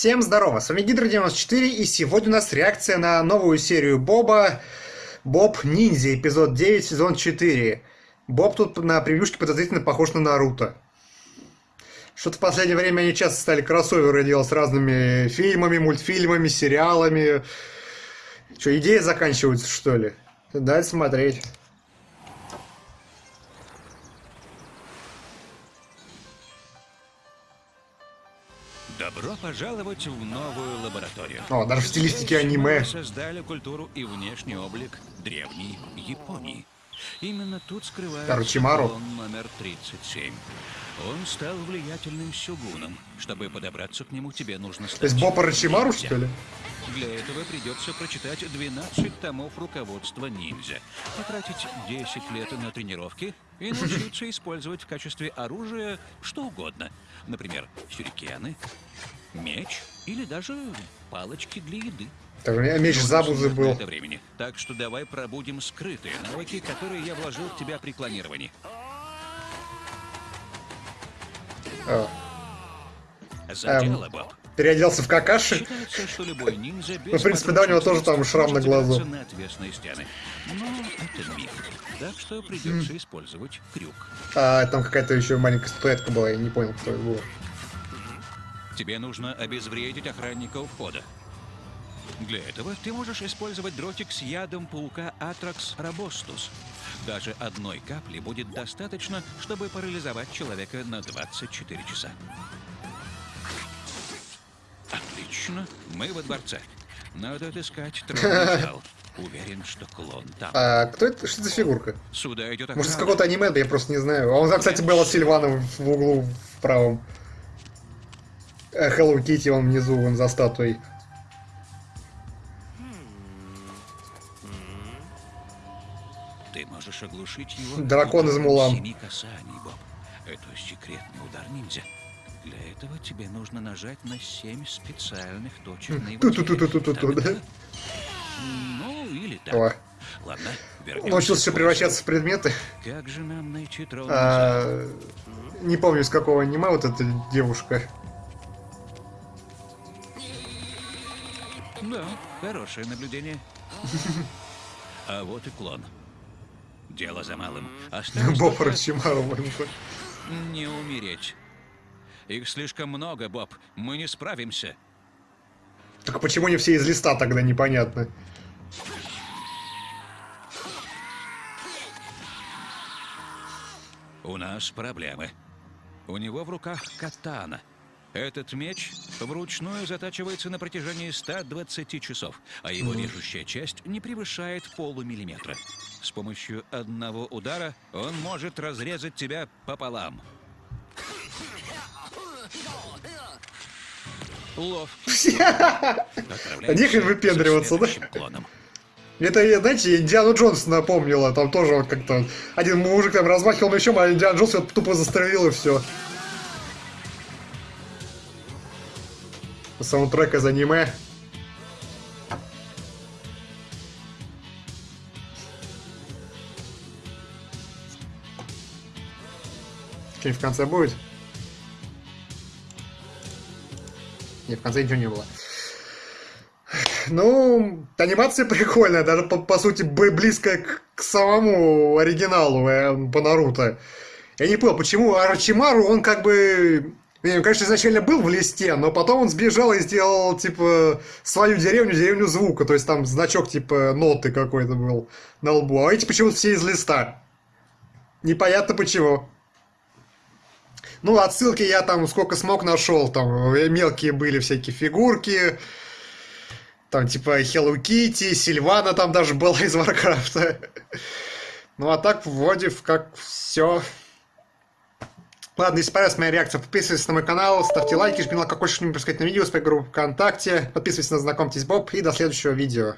Всем здорово, с вами Гидро94 и сегодня у нас реакция на новую серию Боба Боб Ниндзя, эпизод 9, сезон 4. Боб тут на превьюшке подозрительно похож на Наруто. Что-то в последнее время они часто стали кроссоверы делать с разными фильмами, мультфильмами, сериалами. Что, идеи заканчиваются, что ли? Дать смотреть. Добро пожаловать в новую лабораторию. О, даже в стилистике аниме. Мы создали культуру и внешний облик древней Японии. Именно тут скрывается Орочимару. клон номер 37. Он стал влиятельным сёгуном. Чтобы подобраться к нему, тебе нужно стать... То есть Боб Орочимару, ниндзя. что ли? Для этого придется прочитать 12 томов руководства ниндзя, потратить 10 лет на тренировки и научиться использовать в качестве оружия что угодно. Например, сюрикены, меч или даже палочки для еды. Так, у меня меч Забузы был. это времени. Так что давай пробудем скрытые навыки, которые я вложил в тебя при клонировании. А, За Эм, дело, Боб. Переоделся в какаши. Считается, что любой ниндзя без Ну, в принципе, да, у него тоже там шрам на глазу. забраться на отвесные стены. Но это миф. Так что придется использовать крюк. А, там какая-то еще маленькая статуэтка была, я не понял, кто это был. Тебе нужно обезвредить охранника у входа. Для этого ты можешь использовать дротик с ядом паука Atrax robustus. Даже одной капли будет достаточно, чтобы парализовать человека на 24 часа. Отлично, мы во дворце. Надо отыскать тронный зал. Уверен, что клон там. А, кто это? Что за фигурка? Сюда идет Может, охрана. какого-то аниме, да я просто не знаю. А он, кстати, был от Сильвана в углу в правом. Э, Hello Kitty, он внизу, он за статуей. Ты можешь оглушить его. Дракон из Мулан. Семи касаний, Боб. Это секретный удар ниндзя. Для этого тебе нужно нажать на семь специальных точек на его. Ту-ту-ту-ту-ту-ту, да? Ну, или так. О, Ладно, вернемся научился превращаться в предметы. Как же нам найти зал? А, не помню, из какого аниме вот эта девушка. Да, хорошее наблюдение. А вот и клон. Дело за малым. Осталось Боб только Рочимару. не умереть. Их слишком много, Боб. Мы не справимся. Так почему не все из листа тогда, непонятно. У нас проблемы. У него в руках катана. Этот меч вручную затачивается на протяжении 120 часов, а его режущая часть не превышает полумиллиметра. С помощью одного удара он может разрезать тебя пополам. Ловкий. А нехрен выпендриваться, да? Это, знаете, Индиану Джонс напомнило. Там тоже вот как-то один мужик там размахивал мечом, а Индиан Джонс его тупо застрелил и все. Саундтрек из аниме. Что-нибудь в конце будет? Нет, в конце ничего не было. Ну, анимация прикольная, даже по, по сути близкая к, к самому оригиналу э, по Наруто. Я не понял, почему Арчимару, он как бы... не, Он, конечно, изначально был в листе, но потом он сбежал и сделал, типа, свою деревню, деревню звука. То есть там значок, типа, ноты какой-то был на лбу. А эти почему-то все из листа. Непонятно почему. Ну, отсылки я там сколько смог нашел. Там э, мелкие были всякие фигурки. Там типа Hello Kitty, Сильвана там даже была из Варкрафта. Ну а так вроде как все. Ладно, если понравилась моя реакция, подписывайтесь на мой канал, ставьте лайки, жмите на колокольчик, чтобы не пропускать на видео, своей группы ВКонтакте, подписывайтесь на Знакомьтесь Боб и до следующего видео.